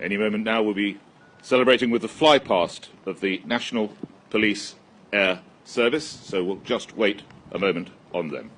Any moment now we'll be celebrating with the flypast of the National Police Air Service, so we'll just wait a moment on them.